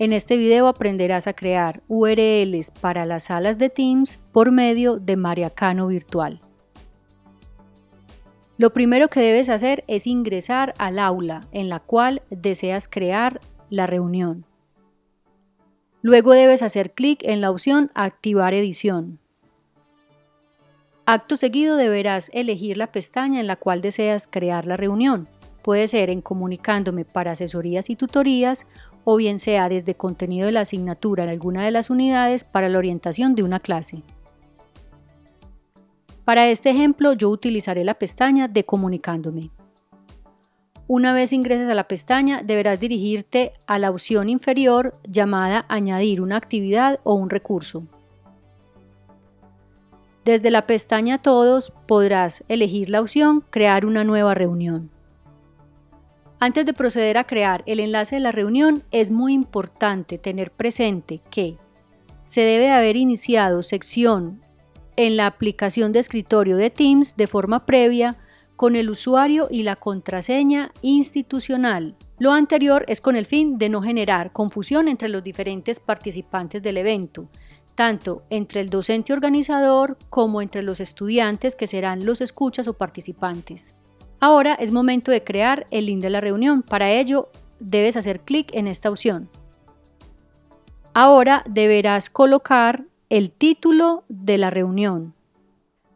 En este video aprenderás a crear URLs para las salas de Teams por medio de Mariacano Virtual. Lo primero que debes hacer es ingresar al aula en la cual deseas crear la reunión. Luego debes hacer clic en la opción Activar edición. Acto seguido deberás elegir la pestaña en la cual deseas crear la reunión. Puede ser en Comunicándome para asesorías y tutorías o bien sea desde contenido de la asignatura en alguna de las unidades para la orientación de una clase. Para este ejemplo yo utilizaré la pestaña de Comunicándome. Una vez ingreses a la pestaña deberás dirigirte a la opción inferior llamada Añadir una actividad o un recurso. Desde la pestaña Todos podrás elegir la opción Crear una nueva reunión. Antes de proceder a crear el enlace de la reunión, es muy importante tener presente que se debe haber iniciado sección en la aplicación de escritorio de Teams de forma previa con el usuario y la contraseña institucional. Lo anterior es con el fin de no generar confusión entre los diferentes participantes del evento, tanto entre el docente organizador como entre los estudiantes que serán los escuchas o participantes. Ahora es momento de crear el link de la reunión. Para ello, debes hacer clic en esta opción. Ahora deberás colocar el título de la reunión.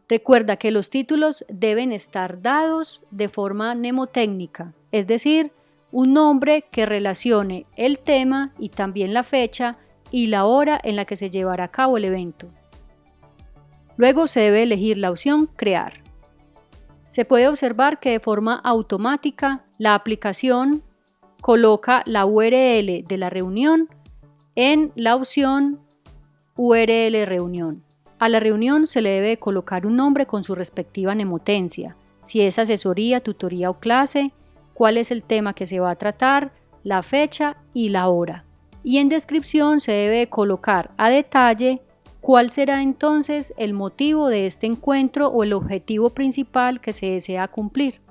Recuerda que los títulos deben estar dados de forma mnemotécnica, es decir, un nombre que relacione el tema y también la fecha y la hora en la que se llevará a cabo el evento. Luego se debe elegir la opción Crear. Se puede observar que de forma automática la aplicación coloca la URL de la reunión en la opción URL reunión. A la reunión se le debe colocar un nombre con su respectiva nemotencia, si es asesoría, tutoría o clase, cuál es el tema que se va a tratar, la fecha y la hora. Y en descripción se debe colocar a detalle ¿Cuál será entonces el motivo de este encuentro o el objetivo principal que se desea cumplir?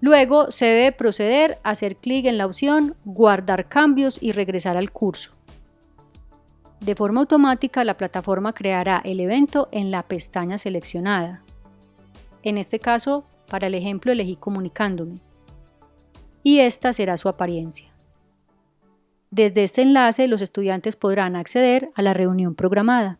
Luego se debe proceder a hacer clic en la opción Guardar cambios y regresar al curso. De forma automática la plataforma creará el evento en la pestaña seleccionada. En este caso, para el ejemplo elegí Comunicándome. Y esta será su apariencia. Desde este enlace los estudiantes podrán acceder a la reunión programada.